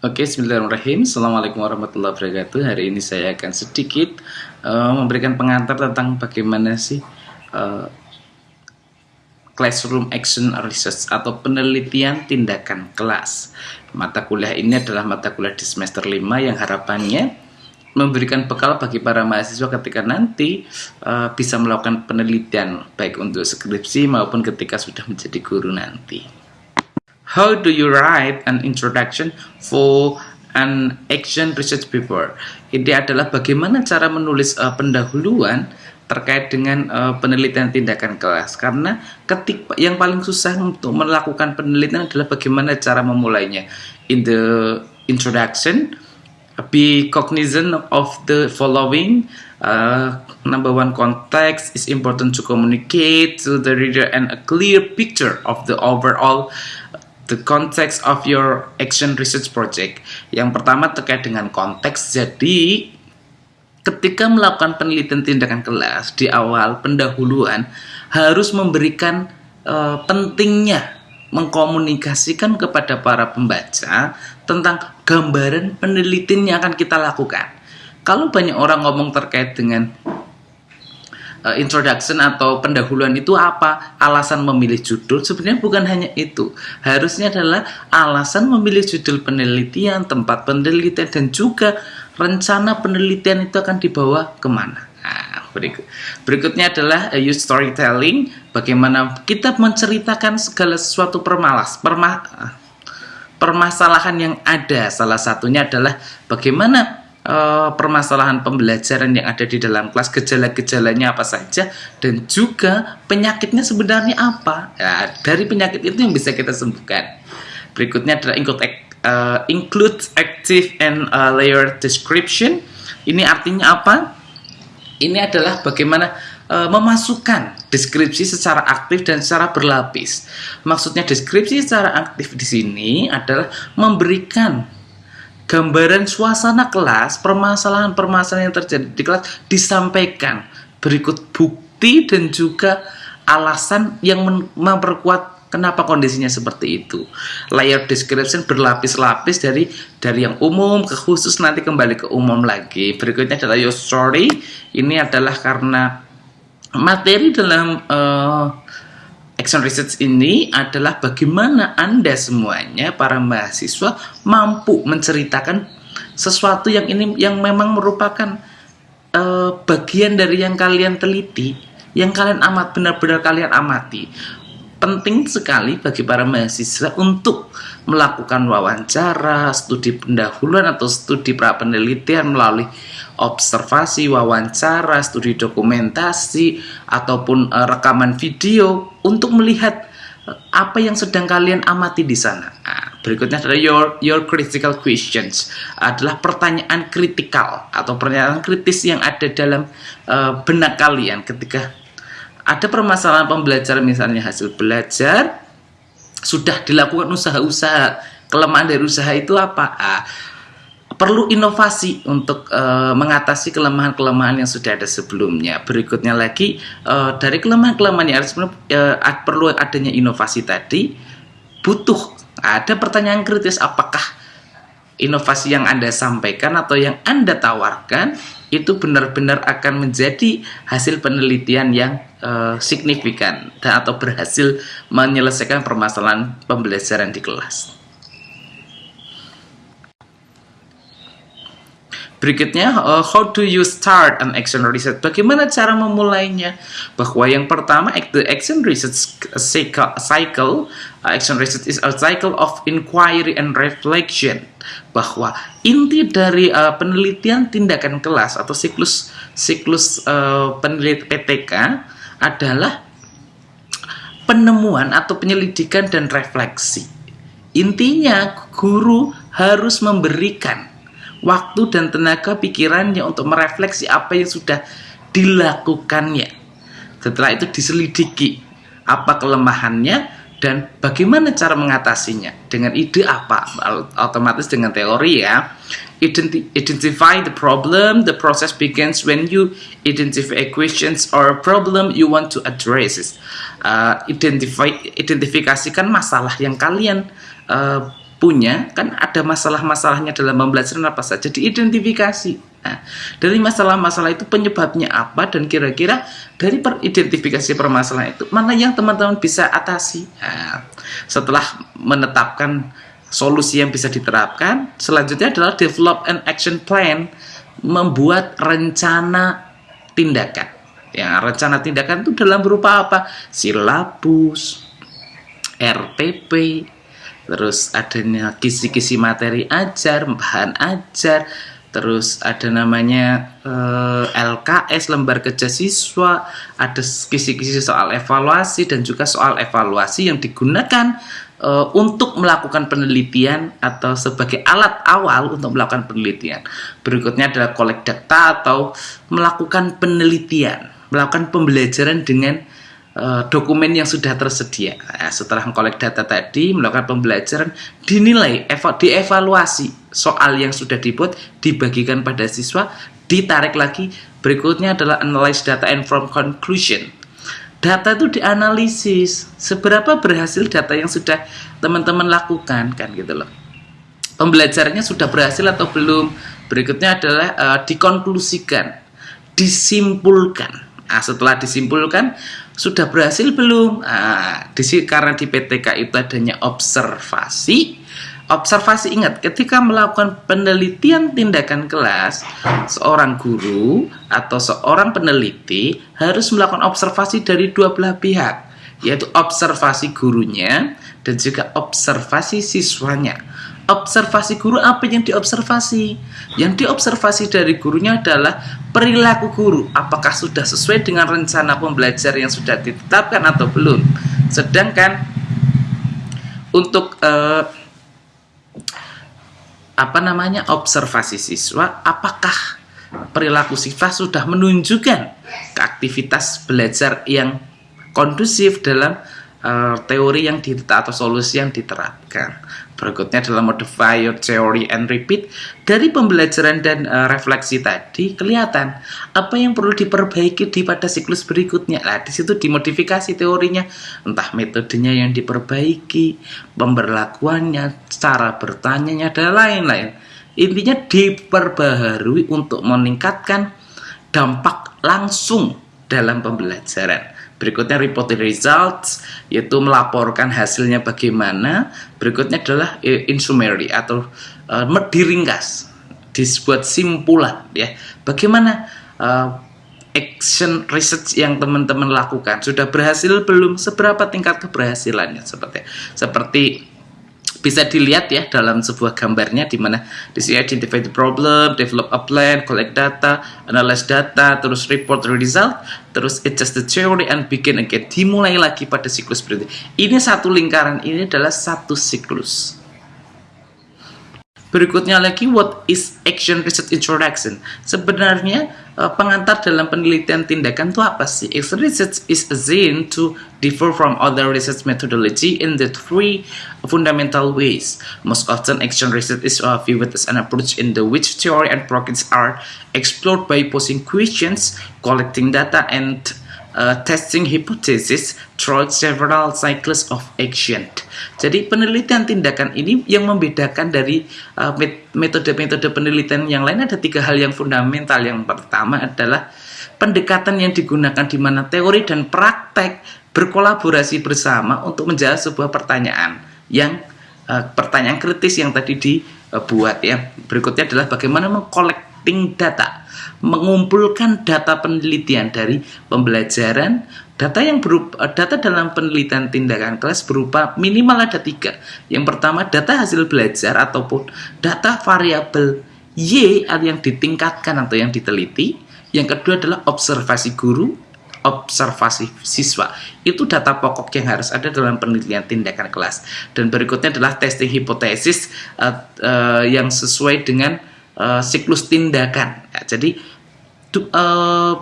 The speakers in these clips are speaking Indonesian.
Oke, Bismillahirrahmanirrahim. Assalamualaikum warahmatullahi wabarakatuh. Hari ini saya akan sedikit uh, memberikan pengantar tentang bagaimana sih uh, classroom action research atau penelitian tindakan kelas. Mata kuliah ini adalah mata kuliah di semester 5 yang harapannya memberikan bekal bagi para mahasiswa ketika nanti uh, bisa melakukan penelitian baik untuk skripsi maupun ketika sudah menjadi guru nanti. How do you write an introduction for an action research paper? Ini adalah bagaimana cara menulis uh, pendahuluan terkait dengan uh, penelitian tindakan kelas karena ketik yang paling susah untuk melakukan penelitian adalah bagaimana cara memulainya in the introduction be cognizant of the following uh, number one context is important to communicate to the reader and a clear picture of the overall the context of your action research project. Yang pertama terkait dengan konteks. Jadi ketika melakukan penelitian tindakan kelas di awal pendahuluan harus memberikan uh, pentingnya mengkomunikasikan kepada para pembaca tentang gambaran penelitian yang akan kita lakukan. Kalau banyak orang ngomong terkait dengan uh, introduction atau pendahuluan itu apa? Alasan memilih judul sebenarnya bukan hanya itu. Harusnya adalah alasan memilih judul penelitian, tempat penelitian dan juga rencana penelitian itu akan dibawa ke mana. Nah, berikut. Berikutnya adalah uh, use storytelling. Bagaimana kita menceritakan segala sesuatu permalas, perma, permasalahan yang ada. Salah satunya adalah bagaimana uh, permasalahan pembelajaran yang ada di dalam kelas, gejala-gejalanya apa saja, dan juga penyakitnya sebenarnya apa. Ya, dari penyakit itu yang bisa kita sembuhkan. Berikutnya adalah include, uh, include active and uh, layer description. Ini artinya apa? Ini adalah bagaimana uh, memasukkan deskripsi secara aktif dan secara berlapis. Maksudnya deskripsi secara aktif di sini adalah memberikan gambaran suasana kelas, permasalahan-permasalahan yang terjadi di kelas disampaikan berikut bukti dan juga alasan yang memperkuat kenapa kondisinya seperti itu. Layer description berlapis-lapis dari dari yang umum ke khusus nanti kembali ke umum lagi. Berikutnya adalah your story. Ini adalah karena materi dalam uh, Action Research ini adalah bagaimana Anda semuanya, para mahasiswa, mampu menceritakan sesuatu yang ini yang memang merupakan uh, bagian dari yang kalian teliti, yang kalian amat benar-benar kalian amati. Penting sekali bagi para mahasiswa untuk melakukan wawancara, studi pendahuluan atau studi pra penelitian melalui observasi, wawancara, studi dokumentasi ataupun uh, rekaman video untuk melihat uh, apa yang sedang kalian amati di sana. Nah, berikutnya adalah your your critical questions adalah pertanyaan kritikal atau pertanyaan kritis yang ada dalam uh, benak kalian ketika ada permasalahan pembelajaran misalnya hasil belajar sudah dilakukan usaha-usaha kelemahan dari usaha itu apa ah, perlu inovasi untuk uh, mengatasi kelemahan-kelemahan yang sudah ada sebelumnya berikutnya lagi uh, dari kelemahan-kelemahan yang sebelumnya uh, perlu adanya inovasi tadi butuh ada pertanyaan kritis apakah inovasi yang anda sampaikan atau yang anda tawarkan itu benar-benar akan menjadi hasil penelitian yang uh, signifikan dan atau berhasil menyelesaikan permasalahan pembelajaran di kelas. Berikutnya, uh, how do you start an action research? Bagaimana cara memulainya? Bahwa yang pertama, the action research cycle, uh, action research is a cycle of inquiry and reflection. Bahwa inti dari uh, penelitian tindakan kelas atau siklus siklus uh, penelitian PTK adalah penemuan atau penyelidikan dan refleksi. Intinya, guru harus memberikan waktu dan tenaga pikirannya untuk merefleksi apa yang sudah dilakukannya. Setelah itu diselidiki apa kelemahannya dan bagaimana cara mengatasinya. Dengan ide apa? Otomatis dengan teori ya. identify the problem. The process begins when you identify questions or problem you want to address. Uh, identify, identifikasikan masalah yang kalian uh, punya kan ada masalah-masalahnya dalam pembelajaran apa saja diidentifikasi. Nah, dari masalah-masalah itu penyebabnya apa dan kira-kira dari identifikasi permasalahan itu mana yang teman-teman bisa atasi. Nah, setelah menetapkan solusi yang bisa diterapkan, selanjutnya adalah develop an action plan, membuat rencana tindakan. Ya, rencana tindakan itu dalam berupa apa? Silabus, RTP, terus adanya kisi-kisi materi ajar, bahan ajar, terus ada namanya eh, LKS lembar kerja siswa, ada kisi-kisi soal evaluasi dan juga soal evaluasi yang digunakan eh, untuk melakukan penelitian atau sebagai alat awal untuk melakukan penelitian. Berikutnya adalah collect data atau melakukan penelitian, melakukan pembelajaran dengan Eh, dokumen yang sudah tersedia. Nah, setelah mengkolek data tadi, melakukan pembelajaran, dinilai, dievaluasi soal yang sudah dibuat, dibagikan pada siswa, ditarik lagi. Berikutnya adalah analyze data and from conclusion. Data itu dianalisis, seberapa berhasil data yang sudah teman-teman lakukan kan gitu loh. Pembelajarannya sudah berhasil atau belum? Berikutnya adalah uh, dikonklusikan, disimpulkan. Nah, setelah disimpulkan, sudah berhasil belum? Nah, di sini karena di PTK itu adanya observasi. Observasi ingat, ketika melakukan penelitian tindakan kelas, seorang guru atau seorang peneliti harus melakukan observasi dari dua belah pihak, yaitu observasi gurunya dan juga observasi siswanya observasi guru apa yang diobservasi? Yang diobservasi dari gurunya adalah perilaku guru. Apakah sudah sesuai dengan rencana pembelajar yang sudah ditetapkan atau belum? Sedangkan untuk eh, apa namanya observasi siswa apakah perilaku siswa sudah menunjukkan aktivitas belajar yang kondusif dalam uh, teori yang ditetap atau solusi yang diterapkan. Berikutnya adalah modify your theory and repeat. Dari pembelajaran dan uh, refleksi tadi kelihatan apa yang perlu diperbaiki di pada siklus berikutnya. Nah, di situ dimodifikasi teorinya, entah metodenya yang diperbaiki, pemberlakuannya, cara bertanyanya dan lain-lain. Intinya diperbaharui untuk meningkatkan dampak langsung dalam pembelajaran. Berikutnya report the results, yaitu melaporkan hasilnya bagaimana. Berikutnya adalah eh, in summary atau uh, diringkas, dibuat simpulan ya. Bagaimana uh, action research yang teman-teman lakukan sudah berhasil belum? Seberapa tingkat keberhasilannya seperti seperti bisa dilihat ya dalam sebuah gambarnya di mana di sini identify the problem, develop a plan, collect data, analyze data, terus report the result, terus adjust the theory and begin again. Dimulai lagi pada siklus berikutnya. Ini satu lingkaran, ini adalah satu siklus. Berikutnya lagi, what is action research introduction? Sebenarnya eh, pengantar dalam penelitian tindakan itu apa sih? Action research is assumed to differ from other research methodology in the three fundamental ways. Most often, action research is viewed as an approach in the which theory and practice are explored by posing questions, collecting data, and uh, testing hypothesis throughout several cycles of action. Jadi penelitian tindakan ini yang membedakan dari uh, metode-metode uh, penelitian yang lain ada tiga hal yang fundamental. Yang pertama adalah pendekatan yang digunakan di mana teori dan praktek berkolaborasi bersama untuk menjawab sebuah pertanyaan yang uh, pertanyaan kritis yang tadi dibuat ya. Berikutnya adalah bagaimana mengcollecting data mengumpulkan data penelitian dari pembelajaran data yang berupa data dalam penelitian tindakan kelas berupa minimal ada tiga. Yang pertama data hasil belajar ataupun data variabel y yang ditingkatkan atau yang diteliti. Yang kedua adalah observasi guru observasi siswa. Itu data pokok yang harus ada dalam penelitian tindakan kelas. Dan berikutnya adalah testing hipotesis uh, uh, yang sesuai dengan uh, siklus tindakan ya, jadi uh,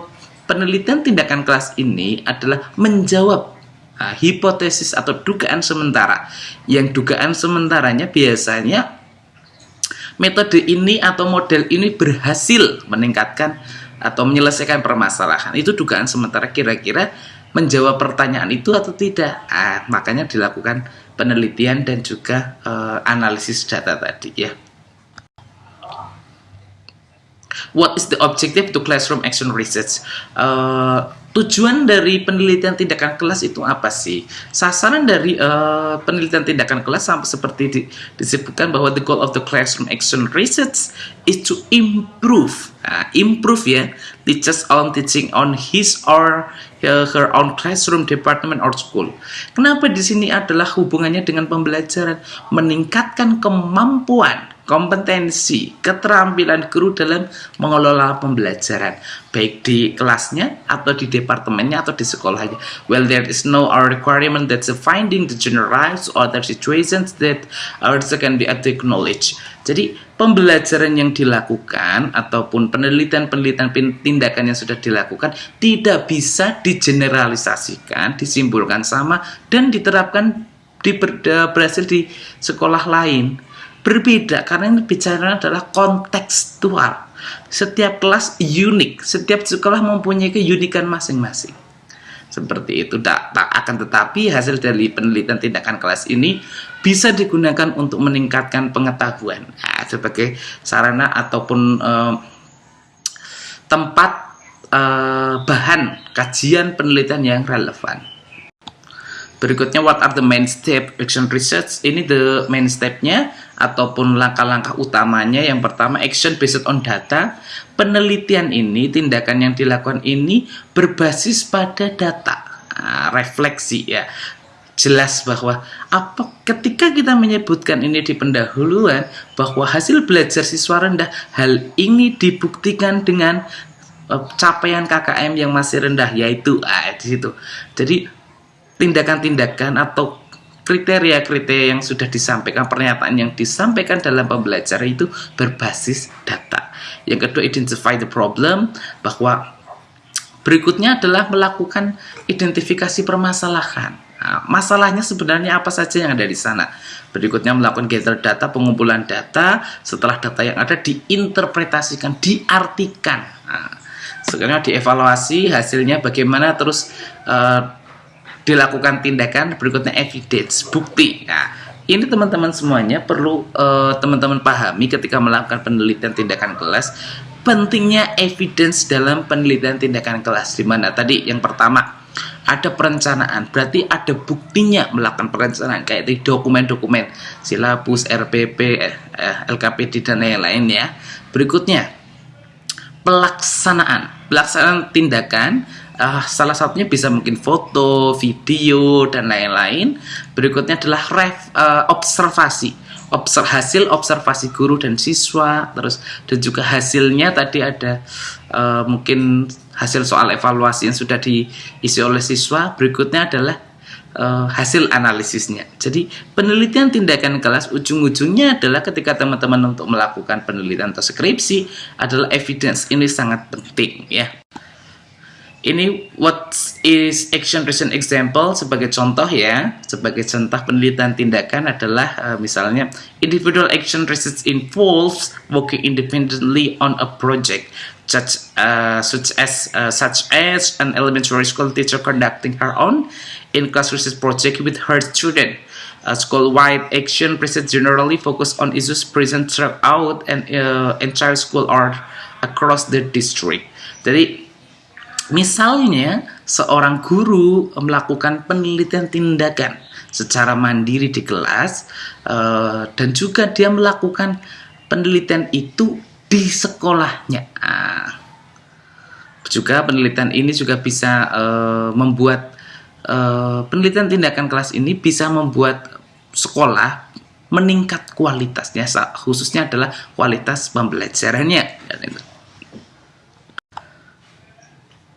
penelitian tindakan kelas ini adalah menjawab uh, hipotesis atau dugaan sementara. Yang dugaan sementaranya biasanya metode ini atau model ini berhasil meningkatkan atau menyelesaikan permasalahan. Itu dugaan sementara kira-kira menjawab pertanyaan itu atau tidak. Ah, makanya dilakukan penelitian dan juga uh, analisis data tadi ya. What is the objective to classroom action research? Uh, tujuan dari penelitian tindakan kelas itu apa sih? Sasaran dari uh, penelitian tindakan kelas sampai seperti di, disebutkan bahwa the goal of the classroom action research is to improve, uh, improve ya, teachers on teaching on his or her own classroom, department or school. Kenapa di sini adalah hubungannya dengan pembelajaran, meningkatkan kemampuan kompetensi, keterampilan guru dalam mengelola pembelajaran, baik di kelasnya atau di departemennya atau di sekolahnya. Well, there is no requirement that the finding the generalized or other situations that also can be acknowledged. Jadi pembelajaran yang dilakukan ataupun penelitian-penelitian tindakan yang sudah dilakukan tidak bisa digeneralisasikan, disimpulkan sama dan diterapkan di berhasil di sekolah lain berbeda karena ini bicara adalah kontekstual. Setiap kelas unik, setiap sekolah mempunyai keunikan masing-masing. Seperti itu, tak, tak akan tetapi hasil dari penelitian tindakan kelas ini bisa digunakan untuk meningkatkan pengetahuan nah, sebagai sarana ataupun eh, tempat eh, bahan kajian penelitian yang relevan. Berikutnya, what are the main step action research? Ini the main stepnya ataupun langkah-langkah utamanya. Yang pertama, action based on data. Penelitian ini, tindakan yang dilakukan ini berbasis pada data. Nah, refleksi ya. Jelas bahwa apa ketika kita menyebutkan ini di pendahuluan bahwa hasil belajar siswa rendah, hal ini dibuktikan dengan uh, capaian KKM yang masih rendah yaitu ah, di situ. Jadi tindakan-tindakan atau kriteria-kriteria yang sudah disampaikan, pernyataan yang disampaikan dalam pembelajaran itu berbasis data. Yang kedua, identify the problem, bahwa berikutnya adalah melakukan identifikasi permasalahan. Nah, masalahnya sebenarnya apa saja yang ada di sana. Berikutnya melakukan gather data, pengumpulan data, setelah data yang ada diinterpretasikan, diartikan. Nah, sekarang dievaluasi hasilnya bagaimana terus uh, dilakukan tindakan berikutnya evidence bukti. Nah ini teman-teman semuanya perlu eh, teman-teman uh, pahami ketika melakukan penelitian tindakan kelas pentingnya evidence dalam penelitian tindakan kelas. Di mana tadi yang pertama ada perencanaan berarti ada buktinya melakukan perencanaan kayak di dokumen-dokumen silabus RPP eh, eh LKPD dan lain-lain ya. Berikutnya pelaksanaan. Pelaksanaan tindakan uh, salah satunya bisa mungkin foto, video, dan lain-lain. Berikutnya adalah ref, uh, observasi. Obser hasil observasi guru dan siswa, terus dan juga hasilnya tadi ada uh, mungkin hasil soal evaluasi yang sudah diisi oleh siswa. Berikutnya adalah uh, hasil analisisnya. Jadi penelitian tindakan kelas ujung-ujungnya adalah ketika teman-teman untuk melakukan penelitian atau skripsi adalah evidence ini sangat penting ya ini what is action recent example sebagai contoh ya. Sebagai contoh penelitian tindakan adalah uh, misalnya individual action research involves working independently on a project such uh, such as uh, such as an elementary school teacher conducting her own in-class research project with her student. Uh, school-wide action research generally focus on issues present throughout an uh, entire school or across the district. Jadi Misalnya, seorang guru melakukan penelitian tindakan secara mandiri di kelas, uh, dan juga dia melakukan penelitian itu di sekolahnya. Nah, juga penelitian ini juga bisa uh, membuat uh, penelitian tindakan kelas ini bisa membuat sekolah meningkat kualitasnya, khususnya adalah kualitas pembelajarannya.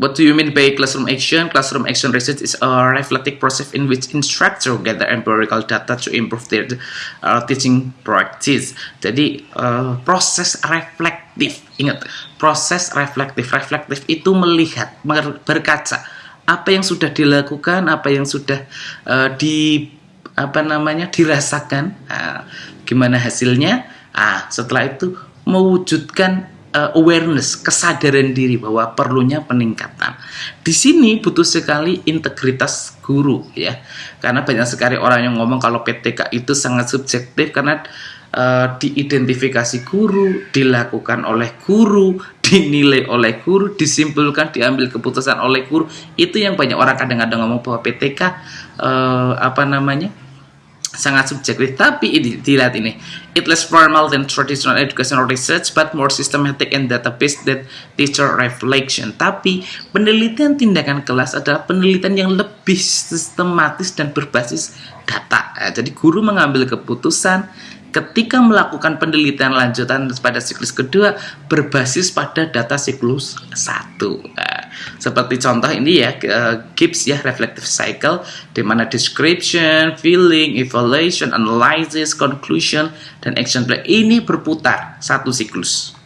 What do you mean by classroom action? Classroom action research is a reflective process in which instructor gather empirical data to improve their uh, teaching practice. Jadi uh, proses reflektif, ingat proses reflektif. Reflektif itu melihat, berkaca apa yang sudah dilakukan, apa yang sudah uh, di apa namanya dirasakan, uh, gimana hasilnya. Ah, setelah itu mewujudkan uh, awareness, kesadaran diri bahwa perlunya peningkatan. Di sini butuh sekali integritas guru ya. Karena banyak sekali orang yang ngomong kalau PTK itu sangat subjektif karena uh, diidentifikasi guru, dilakukan oleh guru, dinilai oleh guru, disimpulkan, diambil keputusan oleh guru. Itu yang banyak orang kadang-kadang ngomong bahwa PTK uh, eh, apa namanya? Sangat subjektif. Tapi ini dilihat ini. It less formal than traditional educational research but more systematic and database than teacher reflection. Tapi penelitian tindakan kelas adalah penelitian yang lebih sistematis dan berbasis data. Nah, jadi guru mengambil keputusan ketika melakukan penelitian lanjutan pada siklus kedua berbasis pada data siklus satu. Seperti contoh ini ya uh, Gibbs ya reflective cycle di mana description, feeling, evaluation, analysis, conclusion dan action plan ini berputar satu siklus.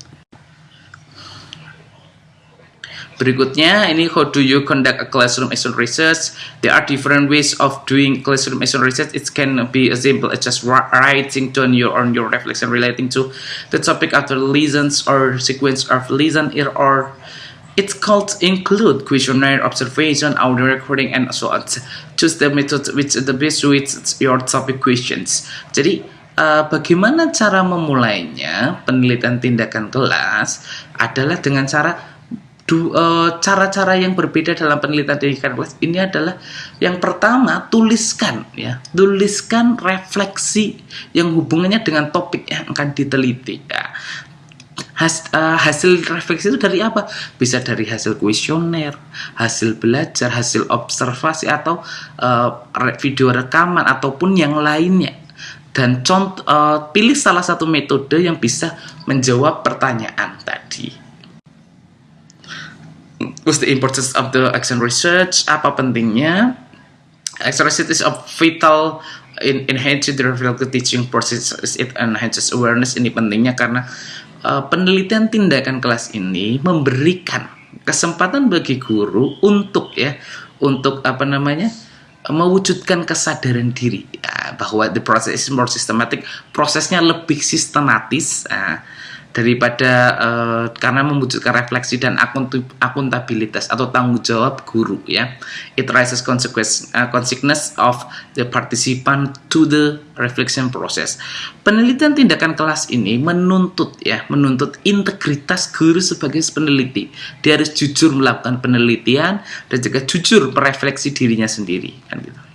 Berikutnya, ini how do you conduct a classroom action research? There are different ways of doing classroom action research. It can be as simple as just writing down your on your reflection relating to the topic after lessons or sequence of lesson or it's called include questionnaire observation, audio recording, and so on. Choose the method which the best suits your topic questions. Jadi, uh, bagaimana cara memulainya penelitian tindakan kelas adalah dengan cara Eh, cara-cara uh, yang berbeda dalam penelitian pendidikan kelas ini adalah yang pertama tuliskan ya tuliskan refleksi yang hubungannya dengan topik yang akan diteliti ya. Has, uh, hasil refleksi itu dari apa? Bisa dari hasil kuesioner, hasil belajar, hasil observasi atau uh, video rekaman ataupun yang lainnya. Dan contoh uh, pilih salah satu metode yang bisa menjawab pertanyaan tadi. What's the importance of the action research? Apa pentingnya? Action research is of vital in enhancing the reflective teaching process. It enhances awareness. Ini pentingnya karena uh, penelitian tindakan kelas ini memberikan kesempatan bagi guru untuk ya untuk apa namanya mewujudkan kesadaran diri ya, bahwa the process is more systematic prosesnya lebih sistematis uh, daripada uh, karena memwujudkan refleksi dan akuntabilitas atau tanggung jawab guru ya. It raises consequence uh, consequence of the participant to the reflection process. Penelitian tindakan kelas ini menuntut ya menuntut integritas guru sebagai peneliti. Dia harus jujur melakukan penelitian dan juga jujur merefleksi dirinya sendiri kan gitu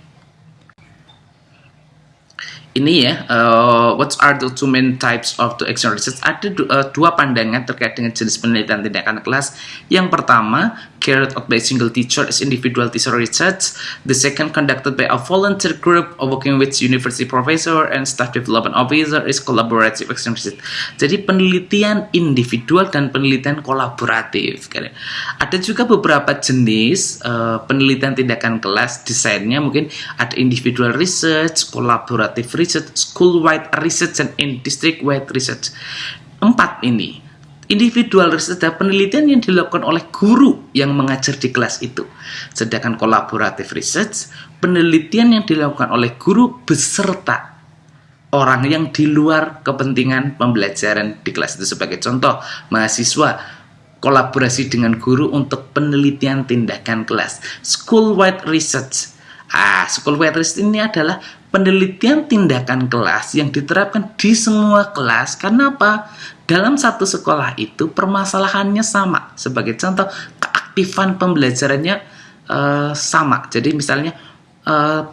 ini ya, uh, what are the two main types of the action research? Ada uh, dua pandangan terkait dengan jenis penelitian tindakan kelas. Yang pertama, carried out by a single teacher is individual teacher research. The second conducted by a volunteer group working with university professor and staff development officer is collaborative action research. Jadi penelitian individual dan penelitian kolaboratif. Ada juga beberapa jenis uh, penelitian tindakan kelas desainnya mungkin ada individual research, collaborative research, school-wide research, dan district-wide research. Empat ini individual research adalah penelitian yang dilakukan oleh guru yang mengajar di kelas itu. Sedangkan kolaboratif research, penelitian yang dilakukan oleh guru beserta orang yang di luar kepentingan pembelajaran di kelas itu. Sebagai contoh, mahasiswa kolaborasi dengan guru untuk penelitian tindakan kelas. School-wide research. Ah, school-wide research ini adalah penelitian tindakan kelas yang diterapkan di semua kelas. Karena apa? Dalam satu sekolah itu permasalahannya sama. Sebagai contoh, keaktifan pembelajarannya uh, sama. Jadi misalnya uh,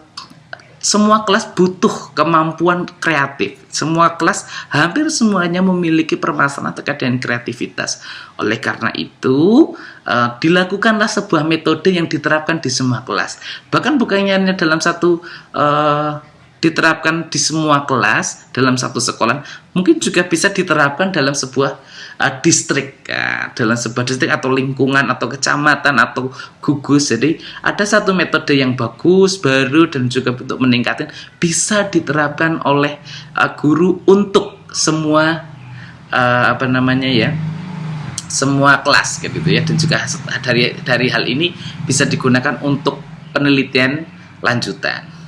semua kelas butuh kemampuan kreatif. Semua kelas hampir semuanya memiliki permasalahan terkait dengan kreativitas. Oleh karena itu, uh, dilakukanlah sebuah metode yang diterapkan di semua kelas. Bahkan bukannya hanya dalam satu uh, diterapkan di semua kelas dalam satu sekolah, mungkin juga bisa diterapkan dalam sebuah uh, distrik, ya, dalam sebuah distrik atau lingkungan atau kecamatan atau gugus. Jadi ada satu metode yang bagus, baru dan juga untuk meningkatkan bisa diterapkan oleh uh, guru untuk semua uh, apa namanya ya semua kelas gitu ya dan juga dari dari hal ini bisa digunakan untuk penelitian lanjutan.